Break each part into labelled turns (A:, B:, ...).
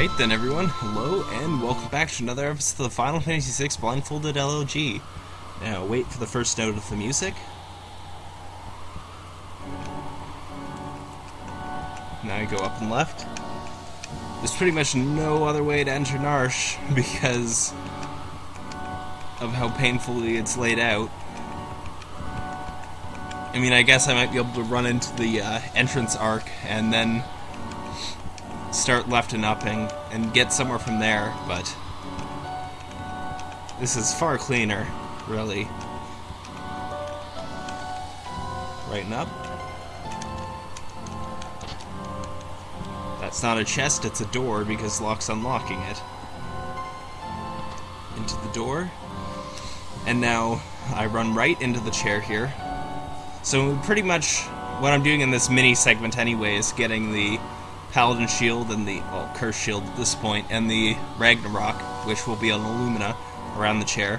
A: Alright then everyone, hello and welcome back to another episode of the Final Fantasy VI Blindfolded LOG. Now wait for the first note of the music. Now I go up and left. There's pretty much no other way to enter Narshe because of how painfully it's laid out. I mean, I guess I might be able to run into the uh, entrance arc and then start left and upping and get somewhere from there, but this is far cleaner, really. Right and up. That's not a chest, it's a door because Locke's unlocking it. Into the door. And now I run right into the chair here. So pretty much what I'm doing in this mini segment anyway is getting the Paladin Shield and the well, Curse Shield at this point, and the Ragnarok, which will be on Illumina around the chair.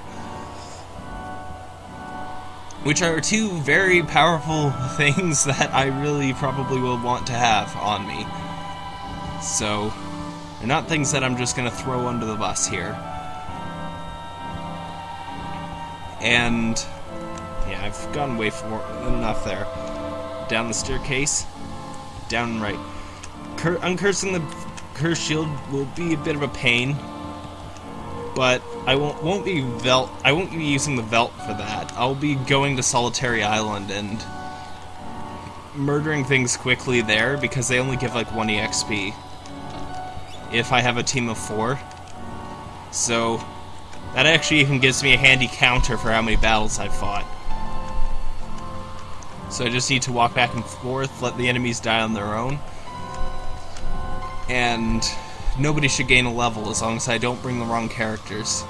A: Which are two very powerful things that I really probably will want to have on me. So, they're not things that I'm just going to throw under the bus here. And, yeah, I've gone way for enough there. Down the staircase, down right. Cur uncursing the curse shield will be a bit of a pain, but I won't won't be Veldt. I won't be using the Veldt for that. I'll be going to Solitary Island and murdering things quickly there because they only give like one EXP if I have a team of four. So that actually even gives me a handy counter for how many battles I've fought. So I just need to walk back and forth, let the enemies die on their own and nobody should gain a level as long as I don't bring the wrong characters.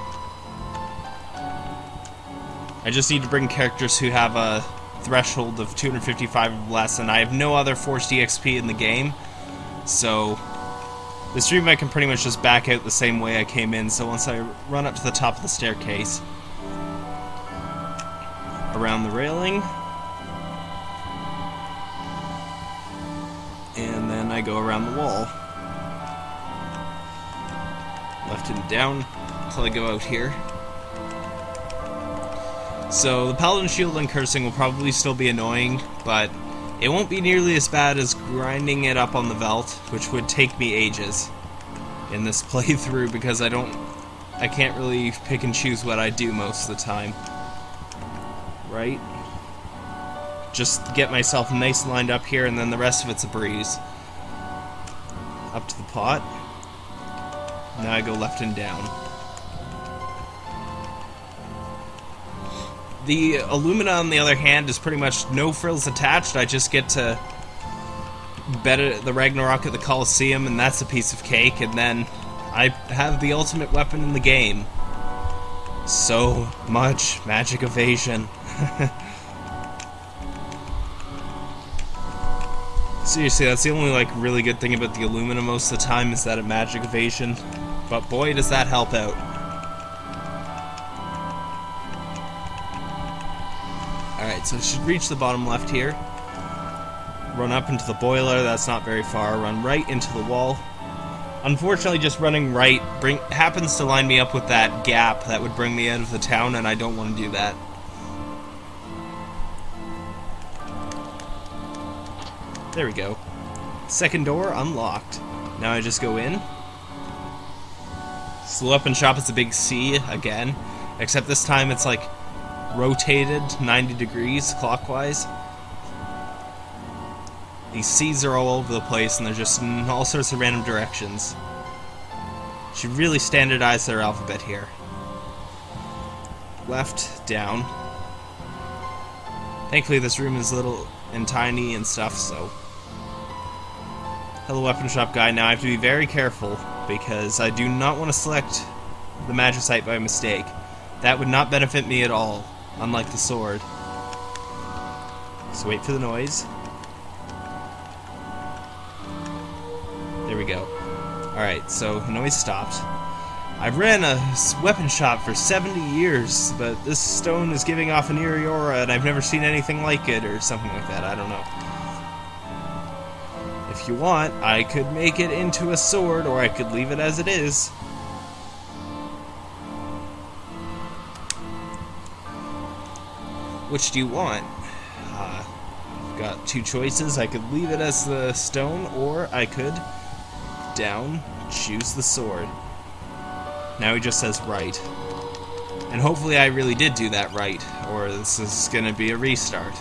A: I just need to bring characters who have a threshold of 255 or less, and I have no other forced EXP in the game, so the stream I can pretty much just back out the same way I came in, so once I run up to the top of the staircase, around the railing, and then I go around the wall left and down until I go out here. So the Paladin Shield and Cursing will probably still be annoying, but it won't be nearly as bad as grinding it up on the Veldt, which would take me ages in this playthrough because I don't... I can't really pick and choose what I do most of the time. Right? Just get myself nice lined up here and then the rest of it's a breeze. Up to the pot. Now I go left and down. The Illumina, on the other hand, is pretty much no frills attached. I just get to bet the Ragnarok at the Colosseum, and that's a piece of cake. And then I have the ultimate weapon in the game. So much magic evasion. Seriously, that's the only like really good thing about the Illumina most of the time is that a magic evasion. But boy, does that help out. Alright, so it should reach the bottom left here. Run up into the boiler, that's not very far. Run right into the wall. Unfortunately, just running right bring, happens to line me up with that gap that would bring me out of the town, and I don't want to do that. There we go. Second door unlocked. Now I just go in. So the weapon shop is a big C again, except this time it's like rotated 90 degrees clockwise. These C's are all over the place and they're just in all sorts of random directions. Should really standardize their alphabet here. Left, down. Thankfully this room is little and tiny and stuff, so... Hello weapon shop guy, now I have to be very careful because I do not want to select the Magicite by mistake. That would not benefit me at all, unlike the sword. So wait for the noise. There we go. Alright, so the noise stopped. I've ran a weapon shop for 70 years, but this stone is giving off an eerie aura and I've never seen anything like it, or something like that, I don't know. If you want, I could make it into a sword, or I could leave it as it is. Which do you want? Uh, I've got two choices. I could leave it as the stone, or I could down, choose the sword. Now he just says right. And hopefully I really did do that right, or this is gonna be a restart.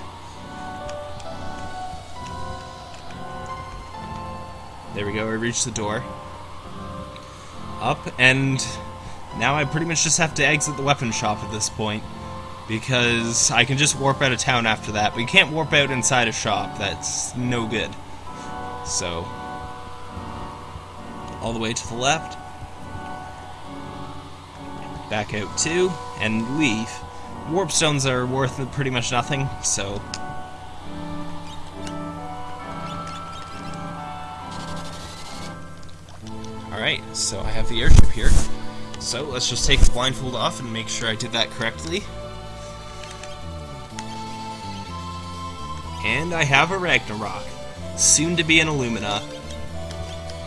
A: There we go, I reached the door. Up, and now I pretty much just have to exit the weapon shop at this point. Because I can just warp out of town after that, but you can't warp out inside a shop. That's no good. So, all the way to the left. Back out two, and leave. Warp stones are worth pretty much nothing, so Alright, so I have the airship here. So let's just take the blindfold off and make sure I did that correctly. And I have a Ragnarok, soon to be an Illumina.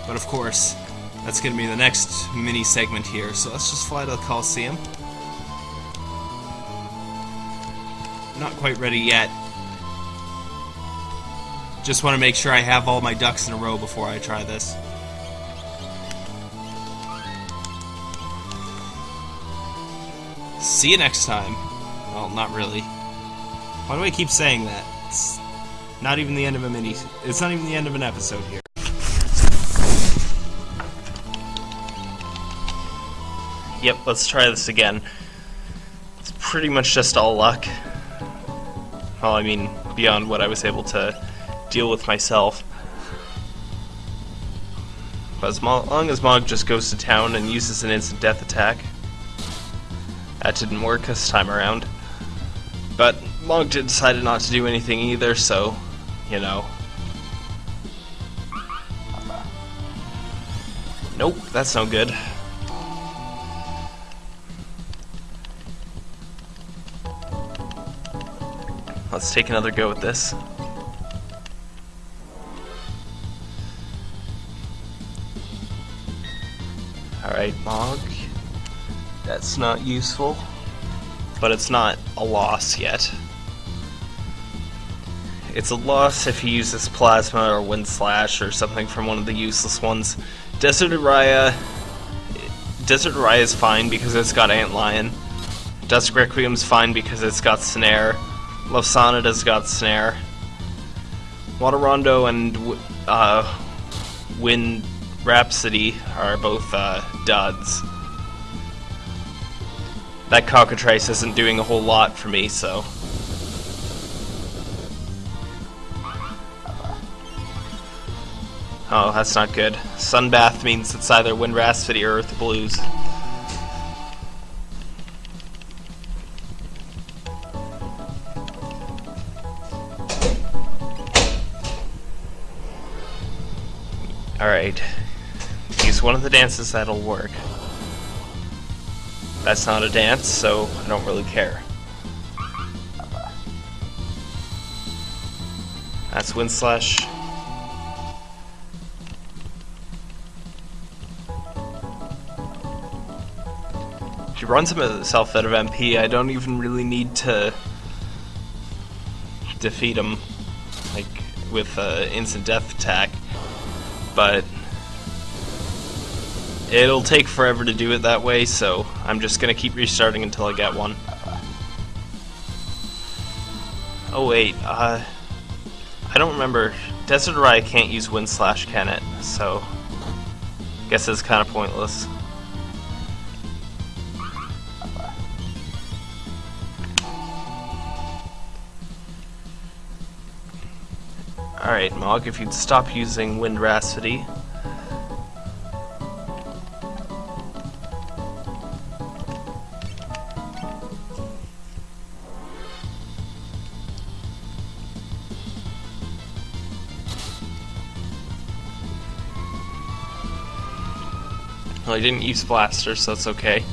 A: But of course, that's going to be the next mini segment here, so let's just fly to the Coliseum. Not quite ready yet. Just want to make sure I have all my ducks in a row before I try this. See you next time. Well, not really. Why do I keep saying that? It's not even the end of a mini. It's not even the end of an episode here. Yep, let's try this again. It's pretty much just all luck. Well, I mean, beyond what I was able to deal with myself. But as long as Mog just goes to town and uses an instant death attack, that didn't work this time around. But Mog decided not to do anything either, so, you know. Nope, that's no good. Let's take another go at this. Alright, Mog. That's not useful. But it's not a loss yet. It's a loss if he uses Plasma or Wind Slash or something from one of the useless ones. Desert Aria... Desert Aria is fine because it's got Antlion. Dusk Requiem's fine because it's got Snare. Love Sonata's got Snare. Water Rondo and uh, Wind Rhapsody are both uh, duds that cockatrice isn't doing a whole lot for me, so... Oh, that's not good. Sunbath means it's either Wind Rhapsody or Earth Blues. Alright. Use one of the dances that'll work. That's not a dance, so I don't really care. That's Wind Slash. She runs himself out of MP. I don't even really need to defeat him, like with uh, instant death attack. But It'll take forever to do it that way, so I'm just gonna keep restarting until I get one. Oh wait, uh... I don't remember. Desert Aria can't use Wind Slash, can it? So... Guess it's kinda pointless. Alright, Mog, if you'd stop using Wind Rhapsody, Well, I didn't use blaster, so that's okay.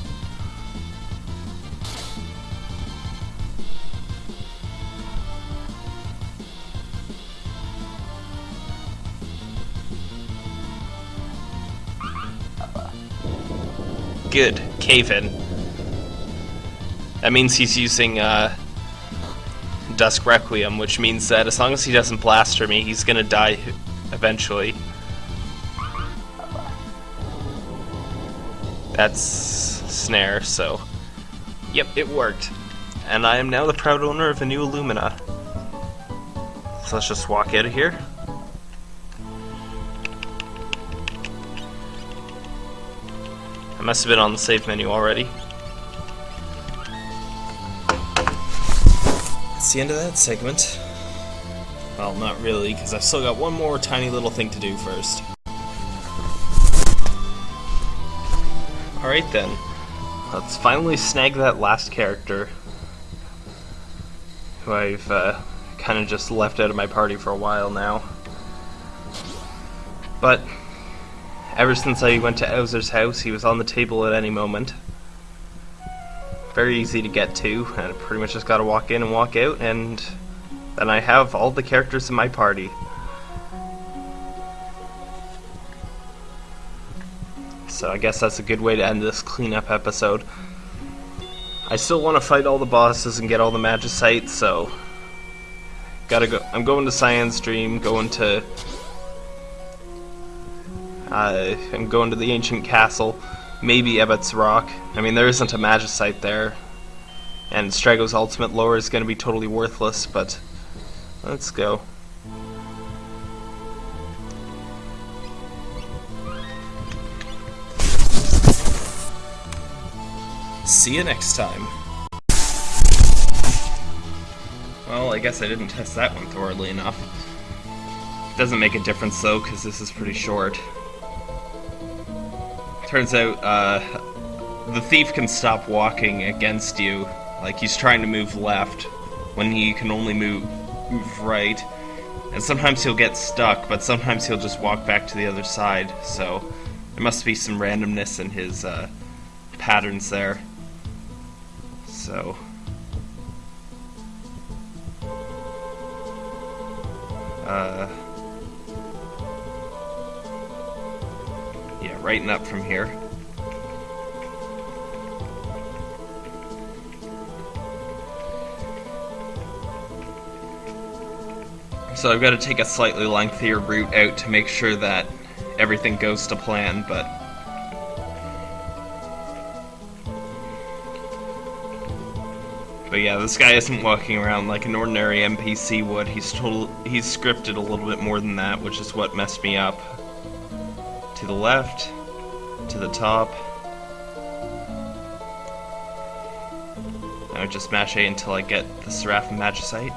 A: Good. Cave in. That means he's using, uh, Dusk Requiem, which means that as long as he doesn't blaster me, he's gonna die eventually. That's Snare, so... Yep, it worked. And I am now the proud owner of a new Illumina. So let's just walk out of here. I must have been on the save menu already. That's the end of that segment. Well, not really, because I've still got one more tiny little thing to do first. Alright then. Let's finally snag that last character. Who I've uh, kind of just left out of my party for a while now. But Ever since I went to Owzer's house, he was on the table at any moment. Very easy to get to, and I pretty much just gotta walk in and walk out, and then I have all the characters in my party. So I guess that's a good way to end this cleanup episode. I still want to fight all the bosses and get all the magicites, so gotta go. I'm going to Cyan's Dream, going to uh, and going to the ancient castle, maybe Ebot's Rock. I mean, there isn't a magicite there, and Strago's ultimate lore is going to be totally worthless, but let's go. See you next time. Well, I guess I didn't test that one thoroughly enough. Doesn't make a difference though, because this is pretty short. Turns out, uh, the thief can stop walking against you. Like, he's trying to move left when he can only move, move right. And sometimes he'll get stuck, but sometimes he'll just walk back to the other side. So, there must be some randomness in his, uh, patterns there. So... Uh... Righten up from here. So I've got to take a slightly lengthier route out to make sure that everything goes to plan, but... But yeah, this guy isn't walking around like an ordinary NPC would. He's total he's scripted a little bit more than that, which is what messed me up. To the left, to the top. Would just mash A until I get the Seraphim Magicite.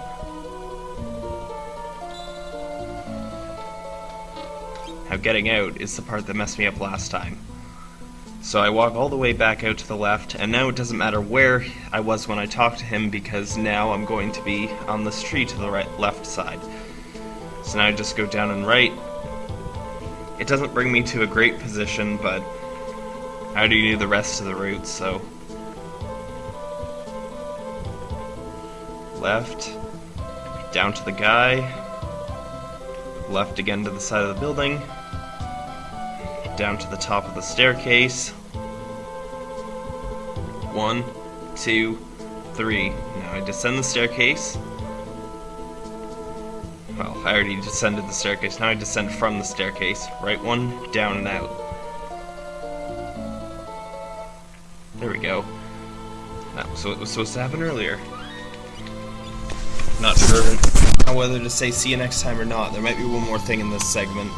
A: Now getting out is the part that messed me up last time. So I walk all the way back out to the left, and now it doesn't matter where I was when I talked to him because now I'm going to be on this tree to the right left side. So now I just go down and right. It doesn't bring me to a great position, but I already knew the rest of the route, so... Left, down to the guy, left again to the side of the building, down to the top of the staircase. One, two, three. Now I descend the staircase. Well, I already descended the staircase, now I descend from the staircase. Right one, down and out. There we go. That was what was supposed to happen earlier. Not sure whether to say see you next time or not. There might be one more thing in this segment.